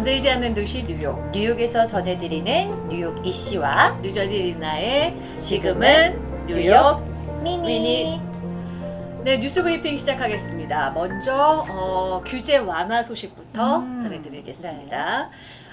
잠들지 않는 도시 뉴욕 뉴욕에서 전해드리는 뉴욕 이씨와 뉴저지 리나의 지금은 뉴욕 미니. 미니. 네 뉴스 브리핑 시작하겠습니다. 먼저 어, 규제 완화 소식부터 음, 전해드리겠습니다.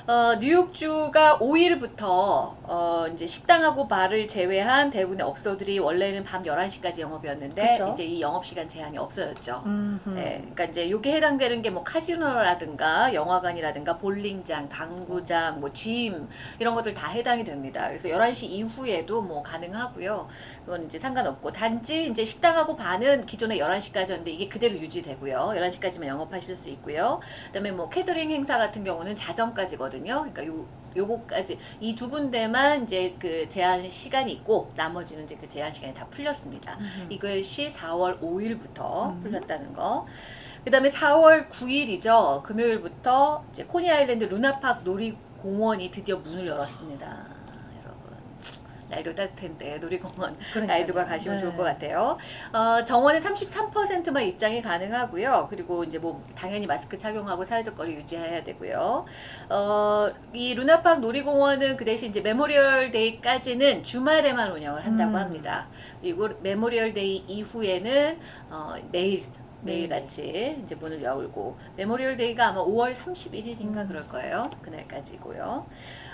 어, 뉴욕주가 5일부터 어, 이제 식당하고 바를 제외한 대부분의 업소들이 원래는 밤 11시까지 영업이었는데 그쵸. 이제 이 영업시간 제한이 없어졌죠. 음흠. 네, 그러니까 이제 요게 해당되는 게 뭐 카지노라든가 영화관이라든가 볼링장, 당구장, 뭐 gym 이런 것들 다 해당이 됩니다. 그래서 11시 이후에도 뭐 가능하고요. 그건 이제 상관없고 단지 이제 식당하고 반은 기존에 11시까지였는데 이게 그대로 유지되고요. 11시까지만 영업하실 수 있고요. 그다음에 뭐 캐터링 행사 같은 경우는 자정까지거든요. 그러니까 요 요거까지 이 두 군데만 이제 그 제한 시간이 있고 나머지는 이제 그 제한 시간이 다 풀렸습니다. 음흠. 이것이 4월 5일부터 음. 풀렸다는 거. 그 다음에 4월 9일이죠. 금요일부터 이제 코니 아일랜드 루나팍 놀이 공원이 드디어 문을 열었습니다. 날도 따뜻한데 놀이공원 그러니까요. 아이들과 가시면 네. 좋을 것 같아요. 어, 정원은 33%만 입장이 가능하고요. 그리고 이제 뭐 당연히 마스크 착용하고 사회적 거리 유지해야 되고요. 어, 이 루나팍 놀이공원은 그 대신 이제 Memorial Day까지는 주말에만 운영을 한다고 음. 합니다. 그리고 Memorial Day 이후에는 어, 내일 네. 매일같이 이제 문을 열고 Memorial Day가 아마 5월 31일인가 음. 그럴 거예요. 그날까지고요.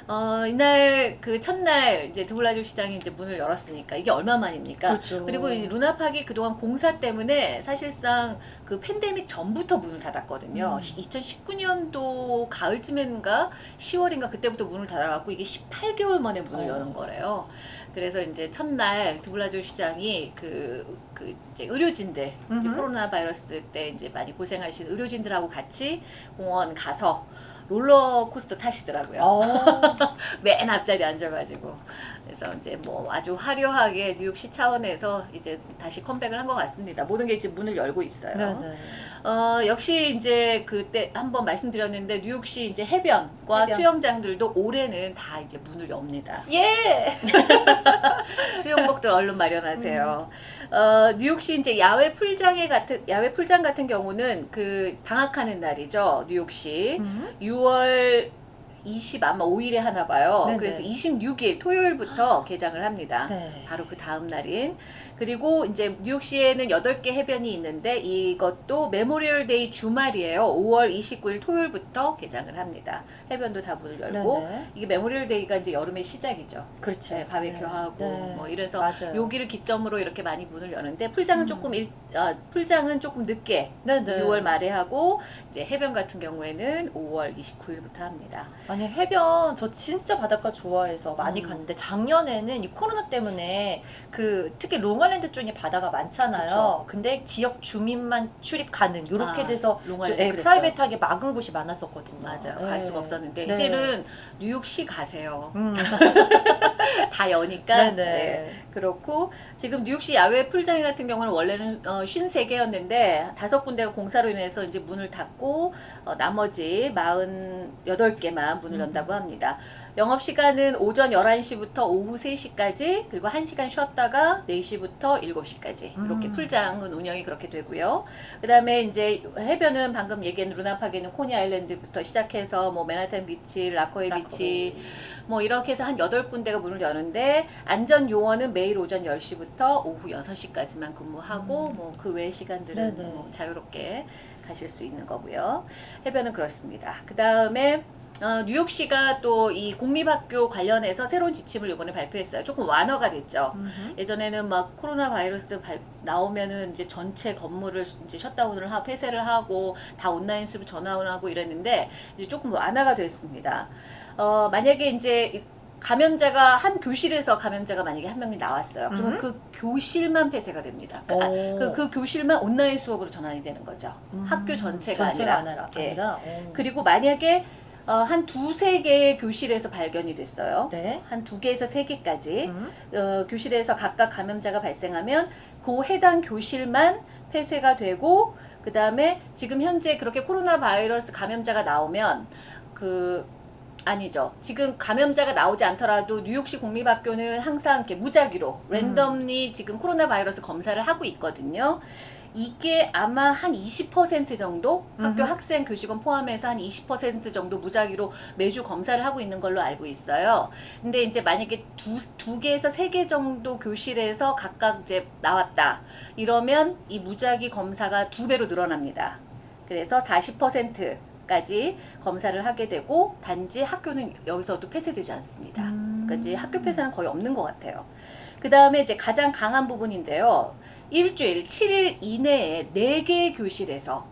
어, 이날 그 첫날 이제 드블라주 시장이 이제 문을 열었으니까 이게 얼마 만입니까? 그렇죠. 그리고 이 루나팍이 그동안 공사 때문에 사실상 그 팬데믹 전부터 문을 닫았거든요. 음. 2019년도 가을쯤인가 10월인가 그때부터 문을 닫아갖고 이게 18개월 만에 문을 어. 여는 거래요. 그래서 이제 첫날 드블라주 시장이 그, 그 이제 의료진들 이제. 코로나 바이러스 때 이제 많이 고생하신 의료진들하고 같이 공원 가서 롤러코스터 타시더라고요. 어. 맨 앞자리에 앉아가지고 그래서 이제 뭐 아주 화려하게 뉴욕시 차원에서 이제 다시 컴백을 한 것 같습니다. 모든 게 이제 문을 열고 있어요. 네네. 어 역시 이제 그때 한번 말씀드렸는데 뉴욕시 이제 해변과 해변. 수영장들도 올해는 다 이제 문을 엽니다. 예. 수영복들 얼른 마련하세요. 음. 어, 뉴욕시 이제 야외 풀장에 같은 야외 풀장 같은 경우는 그 방학하는 날이죠. 뉴욕시 음. 6월 20 아마 5일에 하나 봐요. 네네. 그래서 26일 토요일부터 개장을 합니다. 네. 바로 그 다음 날인 그리고 이제 뉴욕시에는 8개 해변이 있는데 이것도 Memorial Day 주말이에요. 5월 29일 토요일부터 개장을 합니다. 해변도 다 문을 열고 네네. 이게 Memorial Day가 이제 여름의 시작이죠. 그렇죠. 네, 바베큐하고 네. 뭐 이래서 맞아요. 여기를 기점으로 이렇게 많이 문을 여는데 풀장은 음. 조금 일, 아, 풀장은 조금 늦게 네네. 6월 말에 하고 이제 해변 같은 경우에는 5월 29일부터 합니다. 아니 해변 저 진짜 바닷가 좋아해서 많이 음. 갔는데 작년에는 이 코로나 때문에 그 특히 롱아일랜드 쪽에 바다가 많잖아요. 그쵸. 근데 지역 주민만 출입 가능 이렇게 아, 돼서 예. private하게 막은 곳이 많았었거든요. 맞아요. 예. 갈 수가 없었는데 네. 이제는 뉴욕시 가세요. 음. 다 여니까. 네네. 네. 그렇고 지금 뉴욕시 야외 풀장 같은 경우는 원래는 어, 53개였는데 다섯 군데가 공사로 인해서 이제 문을 닫고 어, 나머지 48개만 문을 음. 연다고 합니다. 영업 시간은 오전 11시부터 오후 3시까지 그리고 1시간 쉬었다가 4시부터 7시까지 이렇게 음. 풀장은 운영이 그렇게 되고요. 그 다음에 이제 해변은 방금 얘기한 루나팍에는 코니 아일랜드부터 시작해서 뭐 맨하탄 비치, 라커웨이 비치 뭐 이렇게 해서 한 8군데가 문을 여는데 안전 요원은 매일 오전 10시부터 오후 6시까지만 근무하고 음. 뭐그 외 시간들은. 뭐 자유롭게 가실 수 있는 거고요. 해변은 그렇습니다. 그 다음에 어, 뉴욕시가 또 이 공립학교 관련해서 새로운 지침을 이번에 발표했어요. 조금 완화가 됐죠. 음흠. 예전에는 막 코로나 바이러스 발- 나오면은 이제 전체 건물을 이제 셧다운을 하고 폐쇄를 하고 다 온라인 수로 전환을 하고 이랬는데 이제 조금 완화가 됐습니다. 어, 만약에 이제 이 감염자가 한 교실에서 감염자가 만약에 한 명이 나왔어요. 그러면 음. 그 교실만 폐쇄가 됩니다. 그, 아, 오. 그, 그 교실만 온라인 수업으로 전환이 되는 거죠. 음. 학교 전체가 아니라. 아니라, 예. 아니라. 오. 그리고 만약에 어, 한 두세 개의 교실에서 발견이 됐어요. 네. 한 두 개에서 세 개까지 음. 어, 교실에서 각각 감염자가 발생하면 그 해당 교실만 폐쇄가 되고 그 다음에 지금 현재 그렇게 코로나 바이러스 감염자가 나오면 그 아니죠. 지금 감염자가 나오지 않더라도 뉴욕시 공립학교는 항상 이렇게 무작위로 랜덤리 지금 코로나 바이러스 검사를 하고 있거든요. 이게 아마 한 20% 정도 학교. 학생 교직원 포함해서 한 20% 정도 무작위로 매주 검사를 하고 있는 걸로 알고 있어요. 근데 이제 만약에 두, 두 개에서 세 개 정도 교실에서 각각 이제 나왔다. 이러면 이 무작위 검사가 두 배로 늘어납니다. 그래서 40%까지 검사를 하게 되고 단지 학교는 여기서도 폐쇄되지 않습니다. 음. 그러니까 이제 학교 폐쇄는 거의 없는 것 같아요. 그 다음에 이제 가장 강한 부분인데요. 일주일 7일 이내에 4개의 교실에서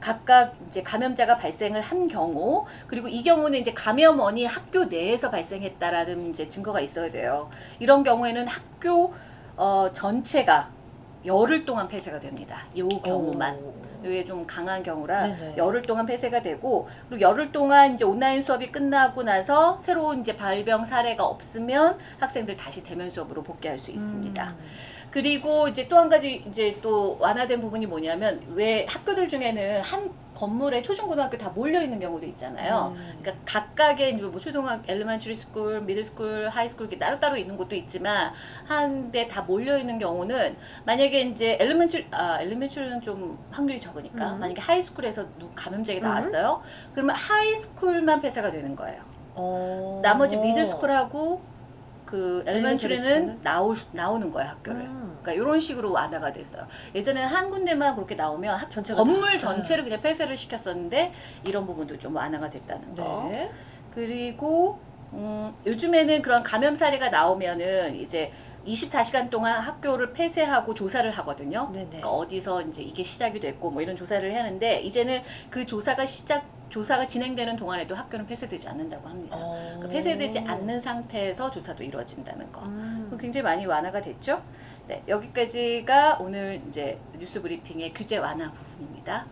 각각 이제 감염자가 발생을 한 경우 그리고 이 경우는 이제 감염원이 학교 내에서 발생했다라는 이제 증거가 있어야 돼요. 이런 경우에는 학교 어, 전체가 열흘 동안 폐쇄가 됩니다. 이 경우만. 오. 이게 좀 강한 경우라 네네. 열흘 동안 폐쇄가 되고 그리고 열흘 동안 이제 온라인 수업이 끝나고 나서 새로운 이제 발병 사례가 없으면 학생들 다시 대면 수업으로 복귀할 수 있습니다. 음. 그리고 이제 또 한 가지 이제 또 완화된 부분이 뭐냐면 왜 학교들 중에는 한 건물에 초중고등학교 다 몰려 있는 경우도 있잖아요. 음. 그러니까 각각의 뭐 초등학, elementary school, middle school, high school 이렇게 따로따로 있는 곳도 있지만 한데 다 몰려 있는 경우는 만약에 이제 elementary 아 elementary는 좀 확률이 적으니까 음. 만약에 high school에서 누 감염자가 음. 나왔어요. 그러면 high school만 폐쇄가 되는 거예요. 어. 나머지 middle school하고 그 elementary는 school은? 나올 나오는 거예요 학교를. 음. 그러니까 이런 식으로 완화가 됐어요. 예전에는 한 군데만 그렇게 나오면 학- 전체가 건물 다- 전체를 그냥 폐쇄를 시켰었는데 이런 부분도 좀 완화가 됐다는 거. 네. 그리고 음, 요즘에는 그런 감염 사례가 나오면은 이제 24시간 동안 학교를 폐쇄하고 조사를 하거든요. 네네. 그러니까 어디서 이제 이게 시작이 됐고 뭐 이런 조사를 하는데 이제는 그 조사가 시작 조사가 진행되는 동안에도 학교는 폐쇄되지 않는다고 합니다. 어. 그러니까 폐쇄되지 않는 상태에서 조사도 이루어진다는 거. 음. 굉장히 많이 완화가 됐죠. 네, 여기까지가 오늘 이제 뉴스 브리핑의 규제 완화 부분입니다.